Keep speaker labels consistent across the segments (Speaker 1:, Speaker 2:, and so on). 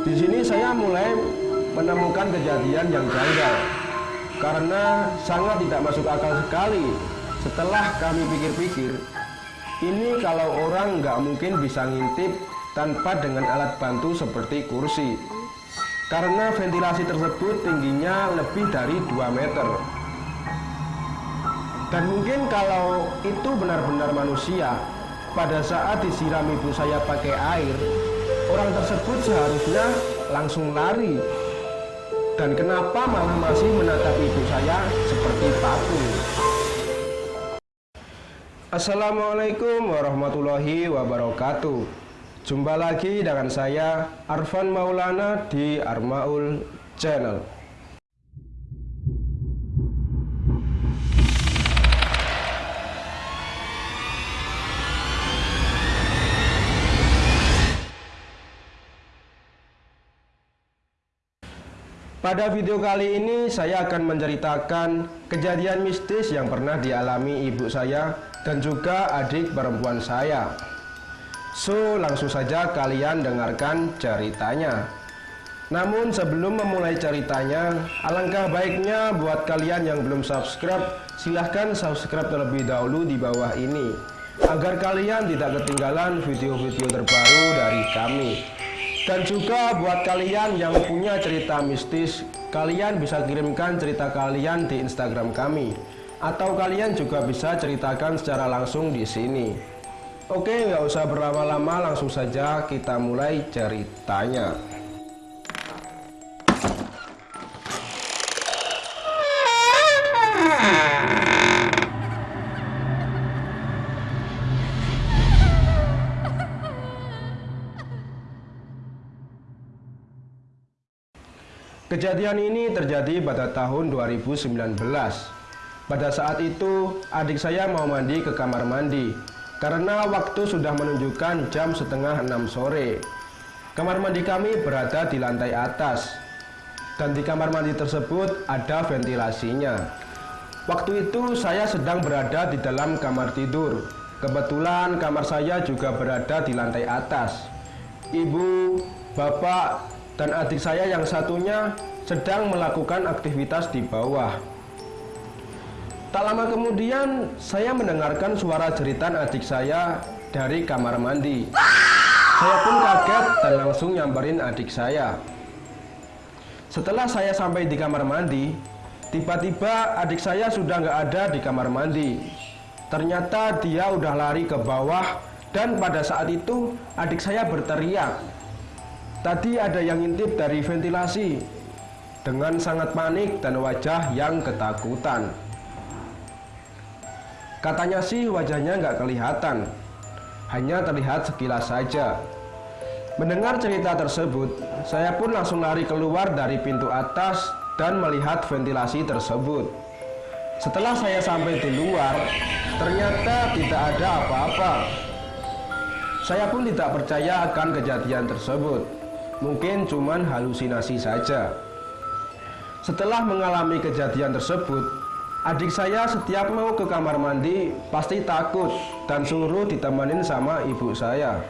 Speaker 1: Di sini saya mulai menemukan kejadian yang janggal karena sangat tidak masuk akal sekali. Setelah kami pikir-pikir, ini kalau orang nggak mungkin bisa ngintip tanpa dengan alat bantu seperti kursi. Karena ventilasi tersebut tingginya lebih dari 2 meter. Dan mungkin kalau itu benar-benar manusia, pada saat disiram ibu saya pakai air, orang tersebut seharusnya langsung lari. Dan kenapa malah masih menatap ibu saya seperti patung? Assalamualaikum warahmatullahi wabarakatuh Jumpa lagi dengan saya Arfan Maulana di Armaul Channel Pada video kali ini saya akan menceritakan kejadian mistis yang pernah dialami ibu saya dan juga adik perempuan saya. So, langsung saja kalian dengarkan ceritanya. Namun sebelum memulai ceritanya, alangkah baiknya buat kalian yang belum subscribe, silahkan subscribe terlebih dahulu di bawah ini agar kalian tidak ketinggalan video-video terbaru dari kami. Dan juga buat kalian yang punya cerita mistis, kalian bisa kirimkan cerita kalian di Instagram kami. Atau kalian juga bisa ceritakan secara langsung di sini. Oke, nggak usah berlama-lama, langsung saja kita mulai ceritanya. Kejadian ini terjadi pada tahun 2019. Pada saat itu, adik saya mau mandi ke kamar mandi karena waktu sudah menunjukkan jam setengah enam sore. Kamar mandi kami berada di lantai atas dan di kamar mandi tersebut ada ventilasinya. Waktu itu saya sedang berada di dalam kamar tidur. Kebetulan kamar saya juga berada di lantai atas. Ibu, bapak, dan adik saya yang satunya sedang melakukan aktivitas di bawah. Tak lama kemudian, saya mendengarkan suara jeritan adik saya dari kamar mandi. Saya pun kaget dan langsung nyamperin adik saya. Setelah saya sampai di kamar mandi, tiba-tiba adik saya sudah nggak ada di kamar mandi. Ternyata dia udah lari ke bawah dan pada saat itu adik saya berteriak Tadi ada yang ngintip dari ventilasi dengan sangat panik dan wajah yang ketakutan. Katanya sih wajahnya nggak kelihatan, hanya terlihat sekilas saja. Mendengar cerita tersebut, saya pun langsung lari keluar dari pintu atas dan melihat ventilasi tersebut. Setelah saya sampai di luar, ternyata tidak ada apa-apa. Saya pun tidak percaya akan kejadian tersebut mungkin cuman halusinasi saja. Setelah mengalami kejadian tersebut, adik saya setiap mau ke kamar mandi pasti takut dan suruh ditemanin sama ibu saya.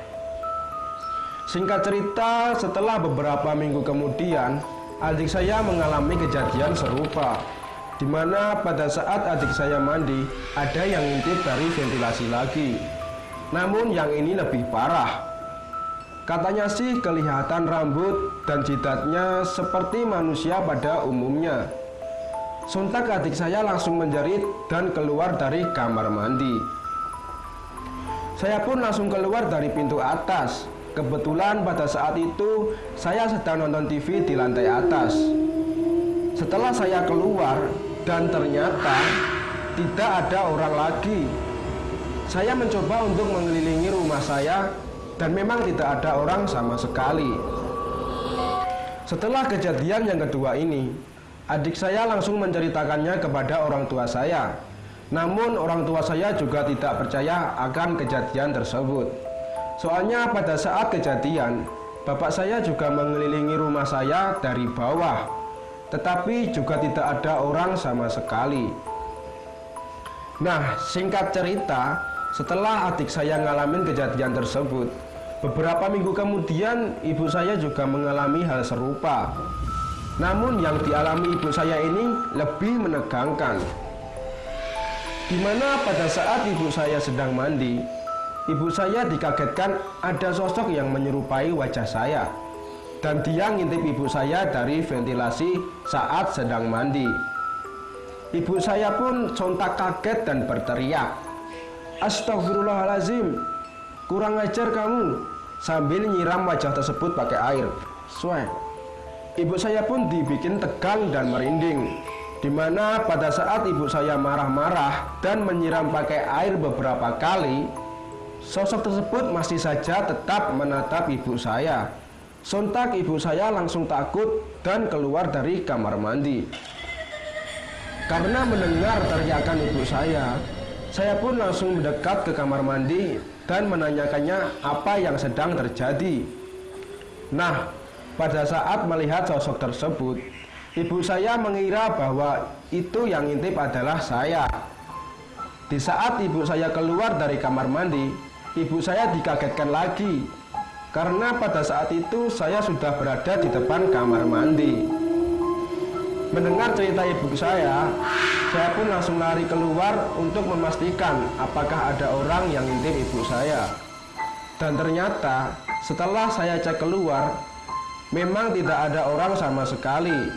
Speaker 1: Singkat cerita, setelah beberapa minggu kemudian, adik saya mengalami kejadian serupa di mana pada saat adik saya mandi, ada yang ngintip dari ventilasi lagi. Namun yang ini lebih parah, Katanya sih kelihatan rambut dan jidatnya seperti manusia pada umumnya. Sontak adik saya langsung menjerit dan keluar dari kamar mandi. Saya pun langsung keluar dari pintu atas. Kebetulan pada saat itu saya sedang nonton TV di lantai atas. Setelah saya keluar dan ternyata tidak ada orang lagi. Saya mencoba untuk mengelilingi rumah saya dan memang tidak ada orang sama sekali. Setelah kejadian yang kedua ini, adik saya langsung menceritakannya kepada orang tua saya. Namun orang tua saya juga tidak percaya akan kejadian tersebut. Soalnya pada saat kejadian, bapak saya juga mengelilingi rumah saya dari bawah, tetapi juga tidak ada orang sama sekali. Nah, singkat cerita, setelah adik saya ngalamin kejadian tersebut, Beberapa minggu kemudian ibu saya juga mengalami hal serupa. Namun yang dialami ibu saya ini lebih menegangkan. Di mana pada saat ibu saya sedang mandi, ibu saya dikagetkan ada sosok yang menyerupai wajah saya. Dan dia ngintip ibu saya dari ventilasi saat sedang mandi. Ibu saya pun sontak kaget dan berteriak, Astagfirullahalazim, kurang ajar kamu, sambil nyiram wajah tersebut pakai air. Suai. Ibu saya pun dibikin tegang dan merinding. Di mana pada saat ibu saya marah-marah dan menyiram pakai air beberapa kali, sosok tersebut masih saja tetap menatap ibu saya. Sontak ibu saya langsung takut dan keluar dari kamar mandi. Karena mendengar teriakan ibu saya, saya pun langsung mendekat ke kamar mandi dan menanyakannya apa yang sedang terjadi. Nah, pada saat melihat sosok tersebut, ibu saya mengira bahwa itu yang intip adalah saya. Di saat ibu saya keluar dari kamar mandi, ibu saya dikagetkan lagi karena pada saat itu saya sudah berada di depan kamar mandi. Mendengar cerita ibu saya, saya pun langsung lari keluar untuk memastikan apakah ada orang yang ngintip ibu saya. Dan ternyata setelah saya cek keluar, memang tidak ada orang sama sekali.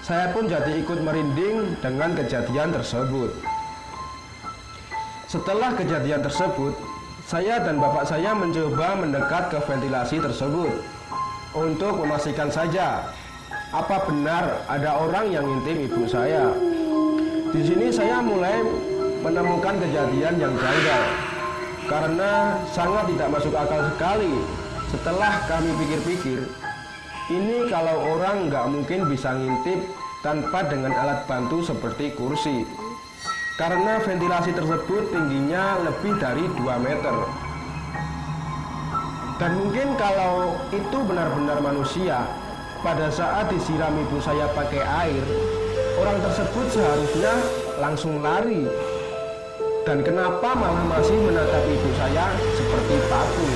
Speaker 1: Saya pun jadi ikut merinding dengan kejadian tersebut. Setelah kejadian tersebut, saya dan bapak saya mencoba mendekat ke ventilasi tersebut untuk memastikan saja apa benar ada orang yang ngintip ibu saya. Di sini saya mulai menemukan kejadian yang janggal karena sangat tidak masuk akal sekali. Setelah kami pikir-pikir, ini kalau orang nggak mungkin bisa ngintip tanpa dengan alat bantu seperti kursi. Karena ventilasi tersebut tingginya lebih dari 2 meter. Dan mungkin kalau itu benar-benar manusia, pada saat disiram ibu saya pakai air, orang tersebut seharusnya langsung lari. Dan kenapa malah masih menatap ibu saya seperti patung?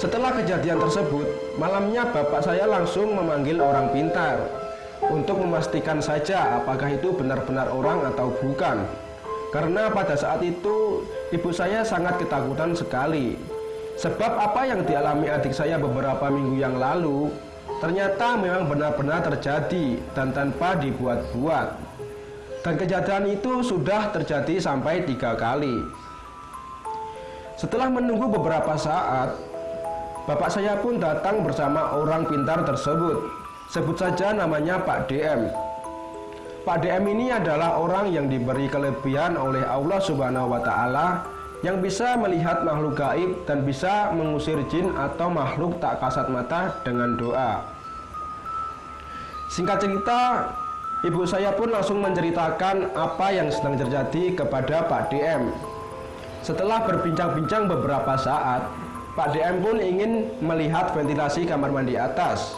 Speaker 1: Setelah kejadian tersebut, malamnya bapak saya langsung memanggil orang pintar untuk memastikan saja apakah itu benar-benar orang atau bukan. Karena pada saat itu ibu saya sangat ketakutan sekali. Sebab apa yang dialami adik saya beberapa minggu yang lalu ternyata memang benar-benar terjadi dan tanpa dibuat-buat. Dan kejadian itu sudah terjadi sampai tiga kali. Setelah menunggu beberapa saat, bapak saya pun datang bersama orang pintar tersebut. Sebut saja namanya Pak DM. Pak DM ini adalah orang yang diberi kelebihan oleh Allah Subhanahu wa taala yang bisa melihat makhluk gaib dan bisa mengusir jin atau makhluk tak kasat mata dengan doa. Singkat cerita, ibu saya pun langsung menceritakan apa yang sedang terjadi kepada Pak DM. Setelah berbincang-bincang beberapa saat, Pak DM pun ingin melihat ventilasi kamar mandi atas.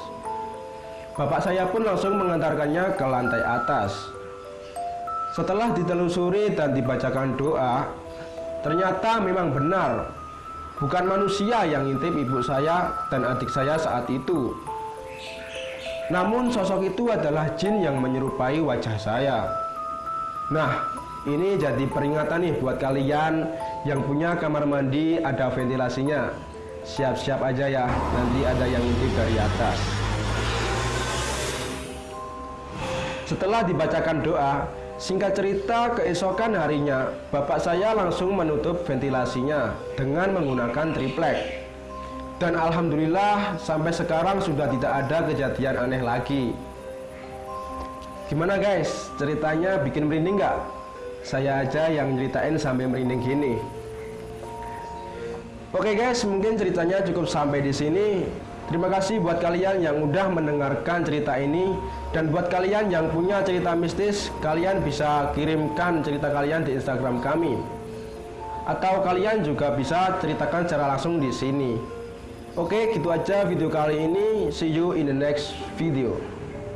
Speaker 1: Bapak saya pun langsung mengantarkannya ke lantai atas. Setelah ditelusuri dan dibacakan doa, Ternyata memang benar. Bukan manusia yang ngintip ibu saya dan adik saya saat itu. Namun sosok itu adalah jin yang menyerupai wajah saya. Nah ini jadi peringatan nih buat kalian yang punya kamar mandi ada ventilasinya. Siap-siap aja ya nanti ada yang ngintip dari atas. Setelah dibacakan doa, Singkat cerita, keesokan harinya, bapak saya langsung menutup ventilasinya dengan menggunakan triplek. Dan alhamdulillah, sampai sekarang sudah tidak ada kejadian aneh lagi. Gimana guys, ceritanya bikin merinding nggak? Saya aja yang ceritain sampai merinding gini. Oke guys, mungkin ceritanya cukup sampai di sini. Terima kasih buat kalian yang udah mendengarkan cerita ini dan buat kalian yang punya cerita mistis, kalian bisa kirimkan cerita kalian di Instagram kami. Atau kalian juga bisa ceritakan secara langsung di sini. Oke, gitu aja video kali ini. See you in the next video.